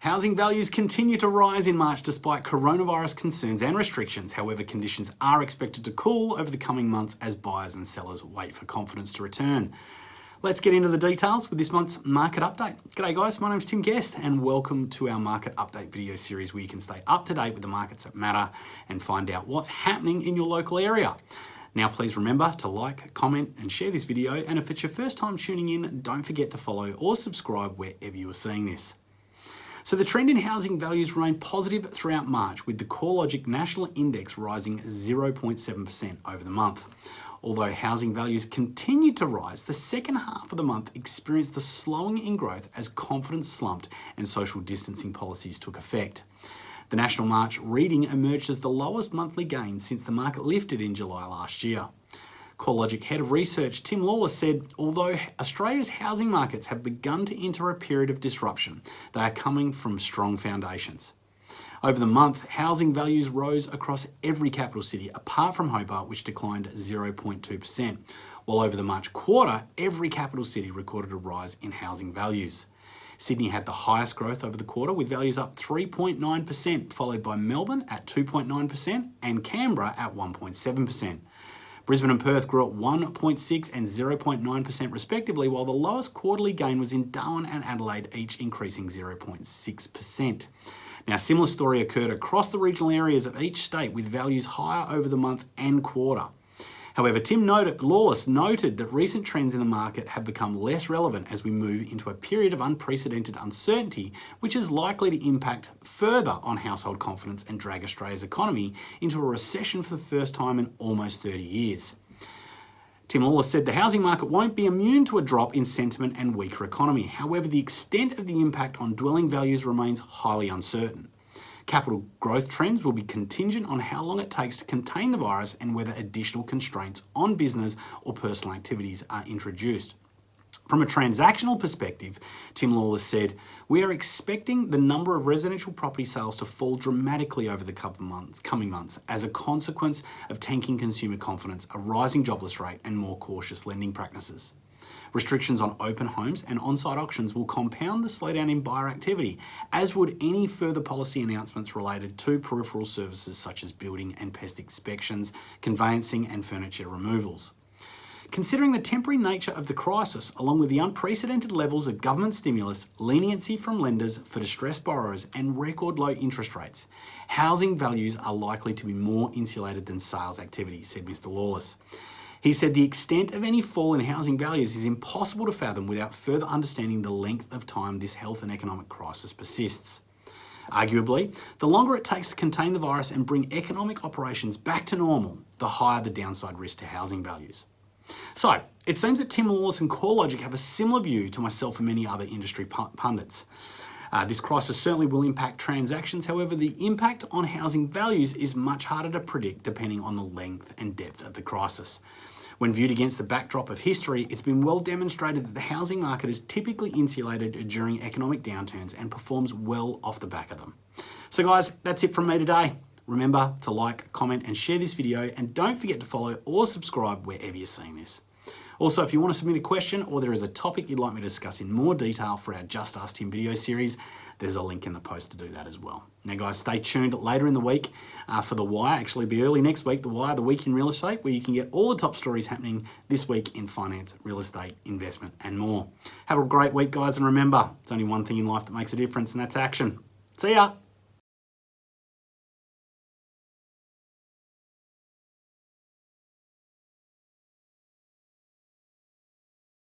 Housing values continue to rise in March despite coronavirus concerns and restrictions. However, conditions are expected to cool over the coming months as buyers and sellers wait for confidence to return. Let's get into the details with this month's market update. G'day guys, my name's Tim Guest and welcome to our market update video series where you can stay up to date with the markets that matter and find out what's happening in your local area. Now please remember to like, comment and share this video and if it's your first time tuning in, don't forget to follow or subscribe wherever you are seeing this. So the trend in housing values remained positive throughout March, with the CoreLogic National Index rising 0.7% over the month. Although housing values continued to rise, the second half of the month experienced a slowing in growth as confidence slumped and social distancing policies took effect. The National March reading emerged as the lowest monthly gain since the market lifted in July last year. CoreLogic Head of Research Tim Lawless said, although Australia's housing markets have begun to enter a period of disruption, they are coming from strong foundations. Over the month, housing values rose across every capital city, apart from Hobart, which declined 0.2%, while over the March quarter, every capital city recorded a rise in housing values. Sydney had the highest growth over the quarter with values up 3.9%, followed by Melbourne at 2.9% and Canberra at 1.7%. Brisbane and Perth grew at 1.6 and 0.9% respectively, while the lowest quarterly gain was in Darwin and Adelaide, each increasing 0.6%. Now, a similar story occurred across the regional areas of each state with values higher over the month and quarter. However, Tim noted, Lawless noted that recent trends in the market have become less relevant as we move into a period of unprecedented uncertainty, which is likely to impact further on household confidence and drag Australia's economy into a recession for the first time in almost 30 years. Tim Lawless said the housing market won't be immune to a drop in sentiment and weaker economy. However, the extent of the impact on dwelling values remains highly uncertain. Capital growth trends will be contingent on how long it takes to contain the virus and whether additional constraints on business or personal activities are introduced. From a transactional perspective, Tim Lawless said, we are expecting the number of residential property sales to fall dramatically over the months, coming months as a consequence of tanking consumer confidence, a rising jobless rate and more cautious lending practices. Restrictions on open homes and on-site auctions will compound the slowdown in buyer activity, as would any further policy announcements related to peripheral services such as building and pest inspections, conveyancing and furniture removals. Considering the temporary nature of the crisis, along with the unprecedented levels of government stimulus, leniency from lenders for distressed borrowers, and record low interest rates, housing values are likely to be more insulated than sales activity, said Mr. Lawless. He said the extent of any fall in housing values is impossible to fathom without further understanding the length of time this health and economic crisis persists. Arguably, the longer it takes to contain the virus and bring economic operations back to normal, the higher the downside risk to housing values. So, it seems that Tim Lawless and CoreLogic have a similar view to myself and many other industry pundits. Uh, this crisis certainly will impact transactions, however, the impact on housing values is much harder to predict depending on the length and depth of the crisis. When viewed against the backdrop of history, it's been well demonstrated that the housing market is typically insulated during economic downturns and performs well off the back of them. So guys, that's it from me today. Remember to like, comment and share this video and don't forget to follow or subscribe wherever you're seeing this. Also, if you want to submit a question or there is a topic you'd like me to discuss in more detail for our Just Ask Tim video series, there's a link in the post to do that as well. Now guys, stay tuned later in the week uh, for The Wire, actually be early next week, The Wire, The Week in Real Estate, where you can get all the top stories happening this week in finance, real estate, investment and more. Have a great week guys and remember, it's only one thing in life that makes a difference and that's action. See ya!